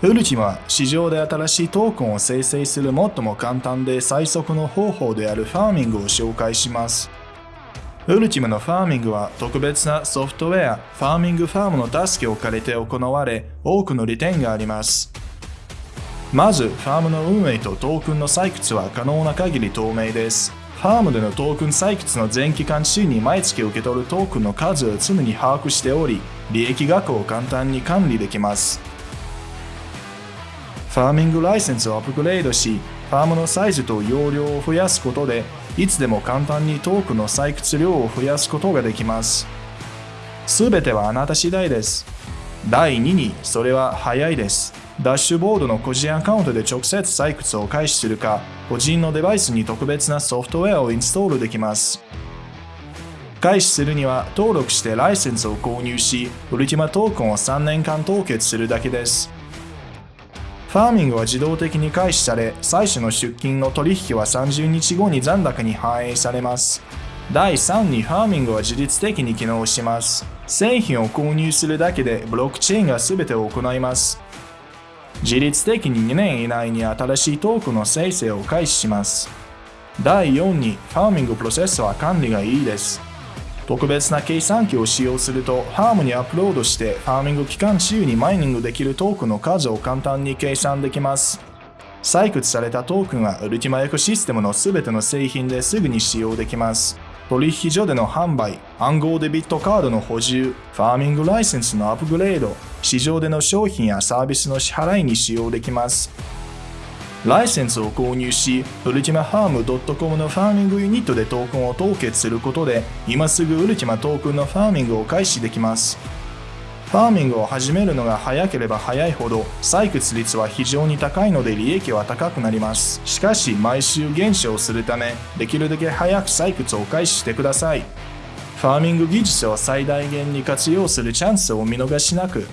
ウルティマは市場で新しいトークンを生成する最も簡単で最速の方法であるファーミングを紹介します。ウルティマのファーミングは特別なソフトウェア、ファーミングファームの助けを借りて行われ、多くの利点があります。まず、ファームの運営とトークンの採掘は可能な限り透明です。ファームでのトークン採掘の全期間中に毎月受け取るトークンの数を常に把握しており、利益額を簡単に管理できます。ファーミングライセンスをアップグレードし、ファームのサイズと容量を増やすことで、いつでも簡単にトークの採掘量を増やすことができます。すべてはあなた次第です。第2に、それは早いです。ダッシュボードの個人アカウントで直接採掘を開始するか、個人のデバイスに特別なソフトウェアをインストールできます。開始するには登録してライセンスを購入し、ウルティマトークンを3年間凍結するだけです。ファーミングは自動的に開始され、最初の出金の取引は30日後に残高に反映されます。第3にファーミングは自律的に機能します。製品を購入するだけでブロックチェーンが全てを行います。自律的に2年以内に新しいトークの生成を開始します。第4にファーミングプロセッサー管理がいいです。特別な計算機を使用すると、ハームにアップロードしてファーミング期間中にマイニングできるトークの数を簡単に計算できます。採掘されたトークンはウルティマエコシステムの全ての製品ですぐに使用できます。取引所での販売、暗号デビットカードの補充、ファーミングライセンスのアップグレード、市場での商品やサービスの支払いに使用できます。ライセンスを購入し、ウルティマハーム .com のファーミングユニットでトークンを凍結することで、今すぐウルティマトークンのファーミングを開始できます。ファーミングを始めるのが早ければ早いほど採掘率は非常に高いので利益は高くなります。しかし毎週減少するためできるだけ早く採掘を開始してください。ファーミング技術を最大限に活用するチャンスを見逃しなく。